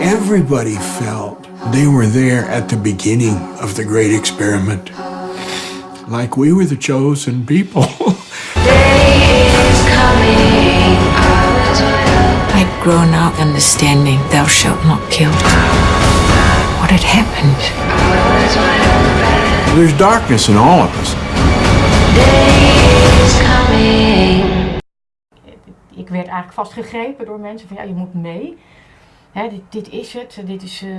Everybody felt they were there at the beginning of the great experiment. Like we were the chosen people. I'd grown up understanding thou shalt not kill. What had happened? There's darkness in all of us. Ik werd eigenlijk vastgegrepen door mensen van ja, je moet mee. Hè, dit, is het, dit is, eh,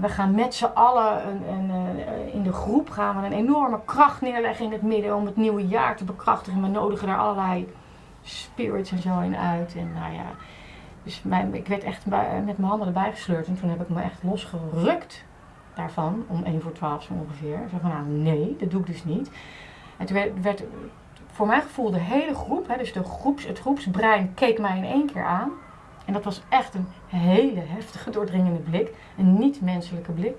we gaan met z'n allen een, een, eh, in de groep gaan we een enorme kracht neerleggen in het midden om het nieuwe jaar te bekrachtigen. We nodigen daar allerlei spirits en zo in uit. En nou ja, dus ik werd echt bij- met mijn handen erbij gesleurd en toen heb ik me echt losgerukt daarvan, om 1 voor 12 zo ongeveer. Ik zei van nou nee, dat doe ik dus niet. En toen werd, werd voor mijn gevoel de hele groep, hè, dus de groeps, het groepsbrein, keek mij in één keer aan. En dat was echt een hele heftige, doordringende blik. Een niet-menselijke blik.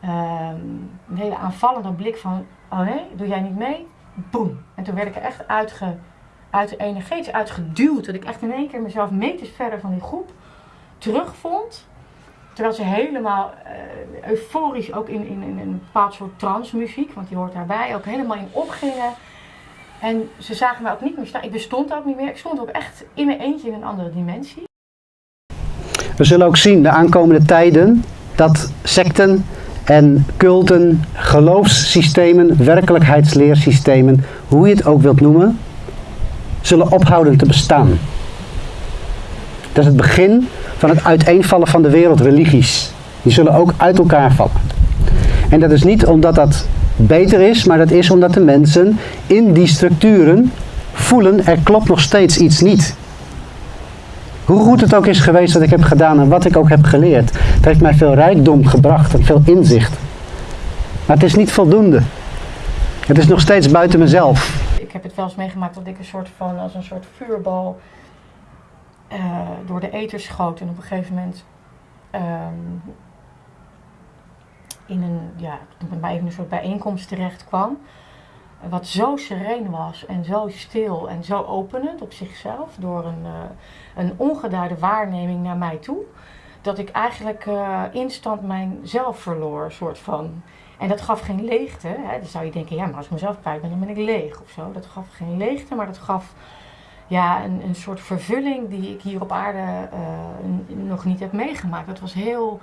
Ehm, een hele aanvallende blik van, oh nee, doe jij niet mee? Boom. En toen werd ik er echt uitge, uit, energetisch uitgeduwd. Dat ik echt in één keer mezelf meters verder van die groep terugvond. Terwijl ze helemaal eh, euforisch, ook in, in, in een bepaald soort transmuziek, want die hoort daarbij, ook helemaal in opgingen. En ze zagen mij ook niet meer staan. Ik bestond ook niet meer. Ik stond ook echt in mijn eentje in een andere dimensie. We zullen ook zien de aankomende tijden dat secten en culten, geloofssystemen, werkelijkheidsleersystemen, hoe je het ook wilt noemen, zullen ophouden te bestaan. Dat is het begin van het uiteenvallen van de wereldreligies. Die zullen ook uit elkaar vallen. En dat is niet omdat dat beter is, maar dat is omdat de mensen in die structuren voelen er klopt nog steeds iets niet. Hoe goed het ook is geweest wat ik heb gedaan en wat ik ook heb geleerd. Het heeft mij veel rijkdom gebracht en veel inzicht. Maar het is niet voldoende. Het is nog steeds buiten mezelf. Ik heb het wel eens meegemaakt dat ik een soort van, als een soort vuurbal eh, door de ether schoot. En op een gegeven moment ehm, in een, ja, ik het maar even een soort bijeenkomst terecht kwam. Wat zo sereen was en zo stil en zo openend op zichzelf. Door een, eh, een ongeduide waarneming naar mij toe. Dat ik eigenlijk eh, instant mijn zelf verloor, soort van. En dat gaf geen leegte. Hè? Dan zou je denken, ja, maar als ik mezelf kwijt ben, dan ben ik leeg of zo. Dat gaf geen leegte, maar dat gaf ja, een, een soort vervulling die ik hier op aarde eh, nog niet heb meegemaakt. Dat was heel.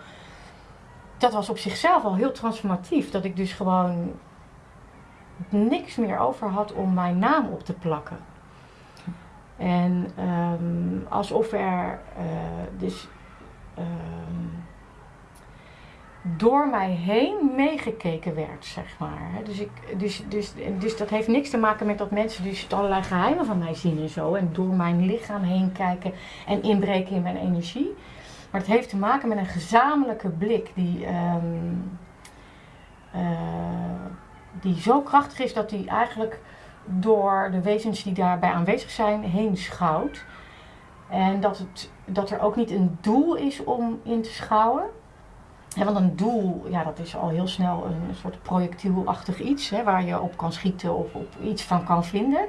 Dat was op zichzelf al heel transformatief. Dat ik dus gewoon niks meer over had om mijn naam op te plakken. En ehm, alsof er eh, dus ehm, door mij heen meegekeken werd, zeg maar. Dus, ik, dus, dus, dus dat heeft niks te maken met dat mensen dus allerlei geheimen van mij zien en zo. En door mijn lichaam heen kijken en inbreken in mijn energie. Maar het heeft te maken met een gezamenlijke blik die, ehm, eh, die zo krachtig is dat die eigenlijk door de wezens die daarbij aanwezig zijn heen schouwt. En dat, het, dat er ook niet een doel is om in te schouwen. Want een doel, ja, dat is al heel snel een soort projectielachtig iets hè, waar je op kan schieten of op iets van kan vinden.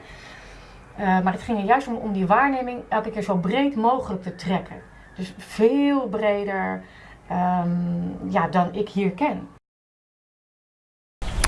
Eh, maar het ging er juist om, om die waarneming elke keer zo breed mogelijk te trekken. Dus veel breder ehm, ja, dan ik hier ken.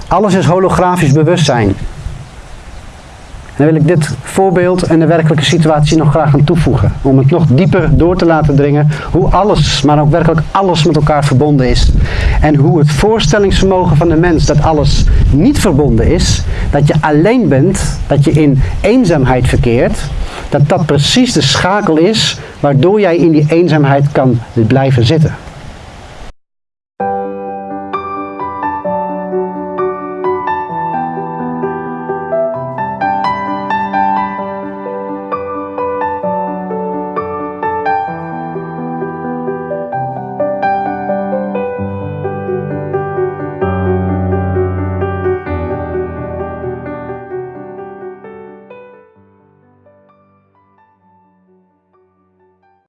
Alles is holografisch bewustzijn. En dan wil ik dit voorbeeld en de werkelijke situatie nog graag aan toevoegen. Om het nog dieper door te laten dringen hoe alles, maar ook werkelijk alles met elkaar verbonden is. En hoe het voorstellingsvermogen van de mens dat alles niet verbonden is, dat je alleen bent, dat je in eenzaamheid verkeert, dat dat precies de schakel is waardoor jij in die eenzaamheid kan blijven zitten.